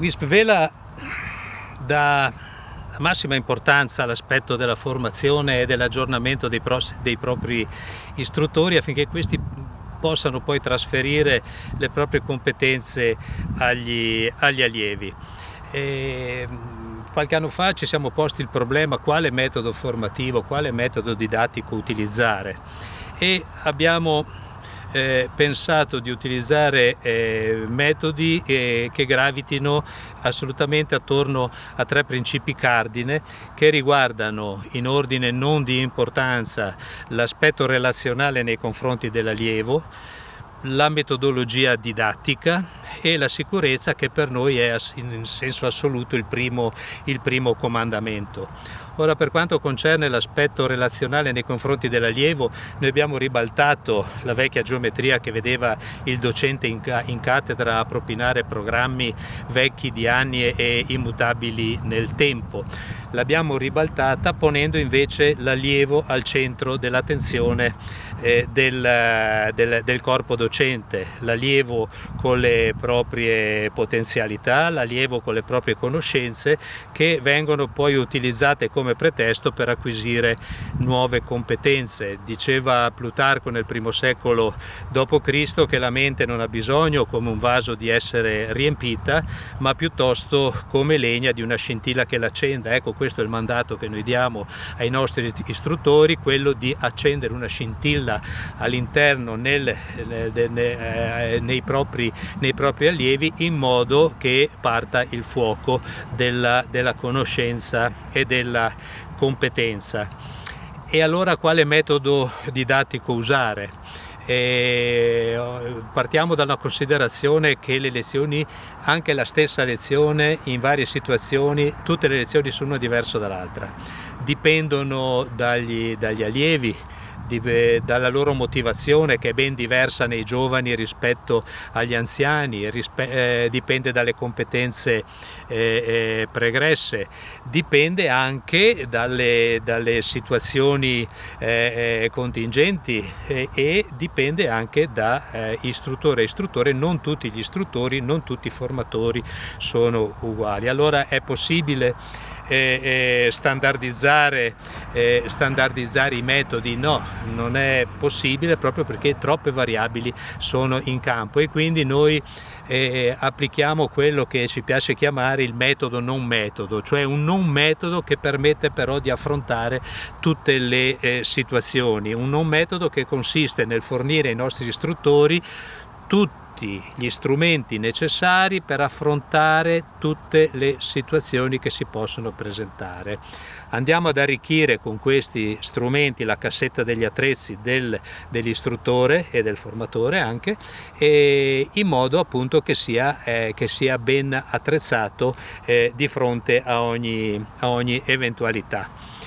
WISP Vela dà massima importanza all'aspetto della formazione e dell'aggiornamento dei, dei propri istruttori affinché questi possano poi trasferire le proprie competenze agli, agli allievi. E, qualche anno fa ci siamo posti il problema quale metodo formativo, quale metodo didattico utilizzare e abbiamo eh, pensato di utilizzare eh, metodi eh, che gravitino assolutamente attorno a tre principi cardine che riguardano in ordine non di importanza l'aspetto relazionale nei confronti dell'allievo, la metodologia didattica e la sicurezza che per noi è in senso assoluto il primo, il primo comandamento. Ora per quanto concerne l'aspetto relazionale nei confronti dell'allievo, noi abbiamo ribaltato la vecchia geometria che vedeva il docente in, in cattedra a propinare programmi vecchi di anni e immutabili nel tempo. L'abbiamo ribaltata ponendo invece l'allievo al centro dell'attenzione eh, del, del, del corpo docente, l'allievo con le proprie potenzialità, l'allievo con le proprie conoscenze che vengono poi utilizzate come come pretesto per acquisire nuove competenze. Diceva Plutarco nel primo secolo d.C. che la mente non ha bisogno come un vaso di essere riempita, ma piuttosto come legna di una scintilla che l'accenda. Ecco, questo è il mandato che noi diamo ai nostri istruttori, quello di accendere una scintilla all'interno nel, nel, eh, nei, propri, nei, propri, allievi in modo che parta il fuoco della, della conoscenza e della competenza. E allora quale metodo didattico usare? E partiamo da una considerazione che le lezioni, anche la stessa lezione in varie situazioni, tutte le lezioni sono diverse dall'altra, dipendono dagli, dagli allievi, dalla loro motivazione che è ben diversa nei giovani rispetto agli anziani, eh, dipende dalle competenze eh, eh, pregresse, dipende anche dalle, dalle situazioni eh, eh, contingenti e dipende anche da eh, istruttore a istruttore, non tutti gli istruttori, non tutti i formatori sono uguali. Allora è possibile eh, standardizzare, eh, standardizzare, i metodi, no, non è possibile proprio perché troppe variabili sono in campo e quindi noi eh, applichiamo quello che ci piace chiamare il metodo non metodo, cioè un non metodo che permette però di affrontare tutte le eh, situazioni, un non metodo che consiste nel fornire ai nostri istruttori tutti gli strumenti necessari per affrontare tutte le situazioni che si possono presentare. Andiamo ad arricchire con questi strumenti la cassetta degli attrezzi del, dell'istruttore e del formatore anche, in modo appunto che sia, eh, che sia ben attrezzato eh, di fronte a ogni, a ogni eventualità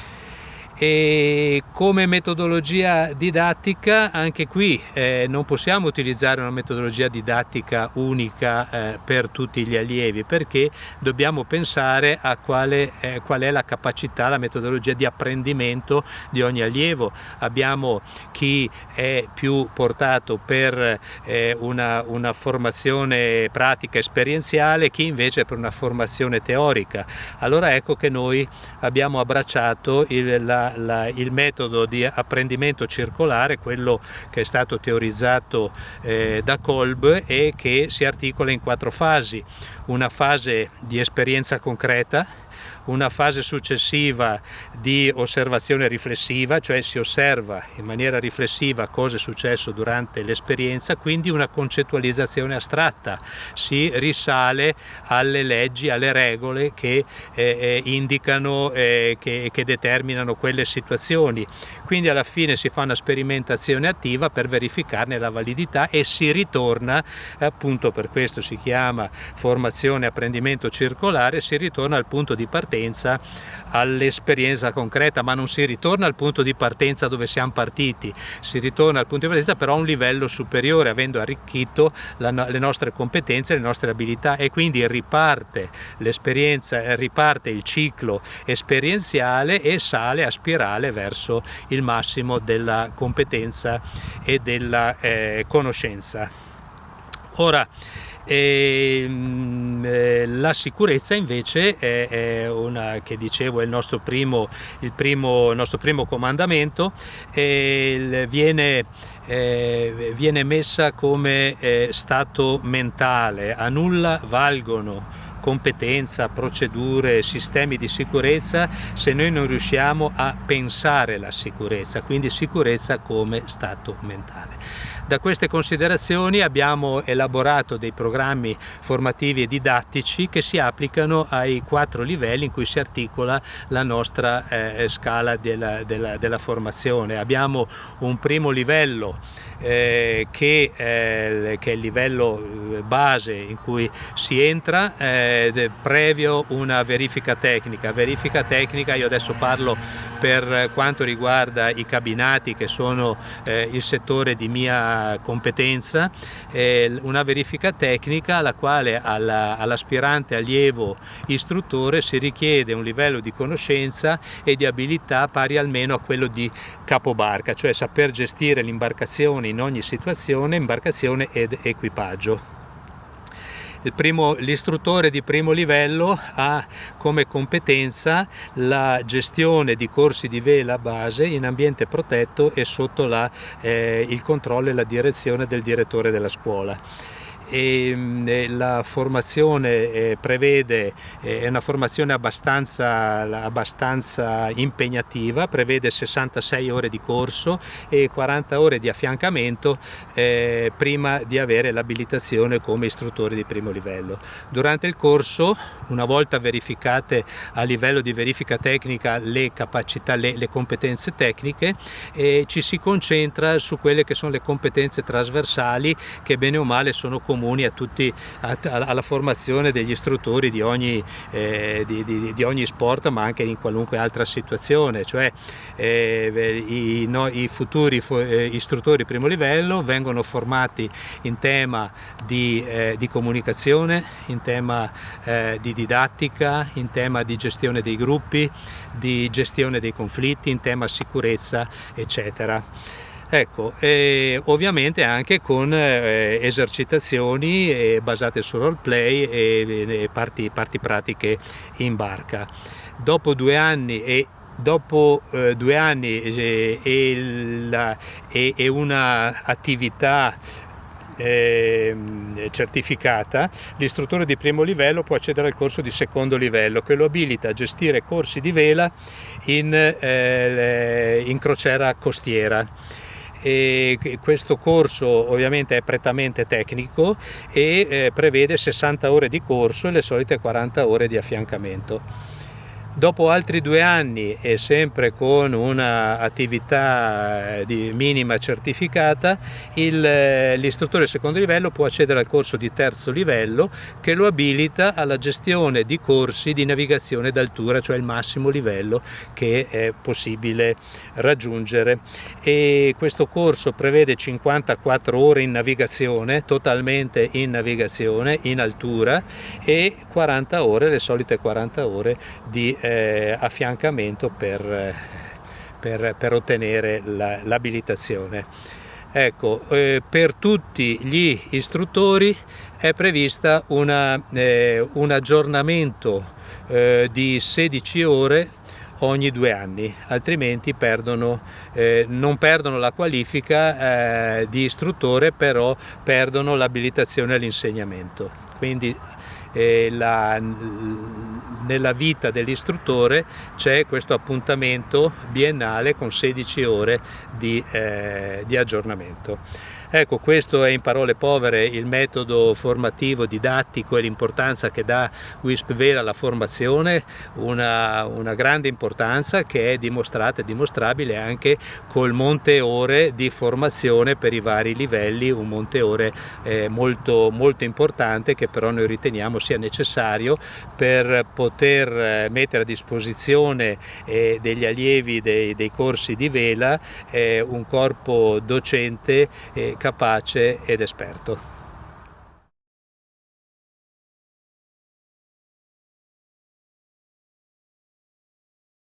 e come metodologia didattica anche qui eh, non possiamo utilizzare una metodologia didattica unica eh, per tutti gli allievi perché dobbiamo pensare a quale, eh, qual è la capacità, la metodologia di apprendimento di ogni allievo. Abbiamo chi è più portato per eh, una, una formazione pratica esperienziale, chi invece per una formazione teorica. Allora ecco che noi abbiamo abbracciato il, la la, il metodo di apprendimento circolare, quello che è stato teorizzato eh, da Kolb e che si articola in quattro fasi. Una fase di esperienza concreta, una fase successiva di osservazione riflessiva, cioè si osserva in maniera riflessiva cosa è successo durante l'esperienza, quindi una concettualizzazione astratta, si risale alle leggi, alle regole che eh, eh indicano, eh, che, che determinano quelle situazioni. Quindi alla fine si fa una sperimentazione attiva per verificarne la validità e si ritorna, appunto per questo si chiama formazione apprendimento circolare, si ritorna al punto di partenza all'esperienza concreta, ma non si ritorna al punto di partenza dove siamo partiti, si ritorna al punto di partenza però a un livello superiore, avendo arricchito la, le nostre competenze, le nostre abilità e quindi riparte l'esperienza, riparte il ciclo esperienziale e sale a spirale verso il massimo della competenza e della eh, conoscenza. Ora, e, ehm, eh, la sicurezza invece è, è, una che dicevo è il nostro primo, il primo, il nostro primo comandamento e viene, eh, viene messa come eh, stato mentale, a nulla valgono competenza, procedure, sistemi di sicurezza se noi non riusciamo a pensare la sicurezza, quindi sicurezza come stato mentale. Da queste considerazioni abbiamo elaborato dei programmi formativi e didattici che si applicano ai quattro livelli in cui si articola la nostra eh, scala della, della, della formazione. Abbiamo un primo livello eh, che, eh, che, è il livello eh, base in cui si entra eh, previo una verifica tecnica. Verifica tecnica, io adesso parlo per quanto riguarda i cabinati che sono eh, il settore di mia competenza, eh, una verifica tecnica alla quale all'aspirante all allievo istruttore si richiede un livello di conoscenza e di abilità pari almeno a quello di capobarca, cioè saper gestire l'imbarcazione in ogni situazione, imbarcazione ed equipaggio l'istruttore di primo livello ha come competenza la gestione di corsi di vela base in ambiente protetto e sotto la, eh, il controllo e la direzione del direttore della scuola e mm, la formazione eh, prevede, eh, è una formazione abbastanza, abbastanza, impegnativa, prevede 66 ore di corso e 40 ore di affiancamento eh, prima di avere l'abilitazione come istruttore di primo livello. Durante il corso, una volta verificate a livello di verifica tecnica le capacità, le, le competenze tecniche, eh, ci si concentra su quelle che sono le competenze trasversali che bene o male sono comuni a tutti, a, alla formazione degli istruttori di ogni, eh, di, di, di ogni, sport ma anche in qualunque altra situazione, cioè eh, i, no, i, futuri eh, istruttori primo livello vengono formati in tema di, eh, comunicazione, in tema eh, di didattica, in tema di gestione dei gruppi, di gestione dei conflitti, in tema sicurezza eccetera. Ecco, e ovviamente anche con eh, esercitazioni eh, basate sul roleplay e, e parti, parti, pratiche in barca. Dopo due anni e dopo eh, due anni eh, e, e, e una attività eh, certificata, l'istruttore di primo livello può accedere al corso di secondo livello che lo abilita a gestire corsi di vela in, eh, in crociera costiera e questo corso ovviamente è prettamente tecnico e eh, prevede 60 ore di corso e le solite 40 ore di affiancamento. Dopo altri due anni e sempre con un'attività eh, minima certificata, eh, l'istruttore di secondo livello può accedere al corso di terzo livello che lo abilita alla gestione di corsi di navigazione d'altura, cioè il massimo livello che è possibile raggiungere. E questo corso prevede 54 ore in navigazione, totalmente in navigazione, in altura e 40 ore, le solite 40 ore di eh, affiancamento per, per, per ottenere l'abilitazione. La, ecco, eh, per tutti gli istruttori è prevista una, eh, un aggiornamento eh, di 16 ore ogni due anni, altrimenti perdono, eh, non perdono la qualifica eh, di istruttore, però perdono l'abilitazione all'insegnamento. Quindi eh, la, nella vita dell'istruttore c'è questo appuntamento biennale con 16 ore di, eh, di aggiornamento. Ecco, questo è in parole povere il metodo formativo, didattico e l'importanza che dà WISP Vera alla formazione, una, una, grande importanza che è dimostrata e dimostrabile anche col monte ore di formazione per i vari livelli, un monte ore eh, molto, molto importante che però noi riteniamo sia necessario per poter eh, mettere a disposizione eh, degli allievi dei, dei, corsi di vela eh, un corpo docente eh, capace ed esperto.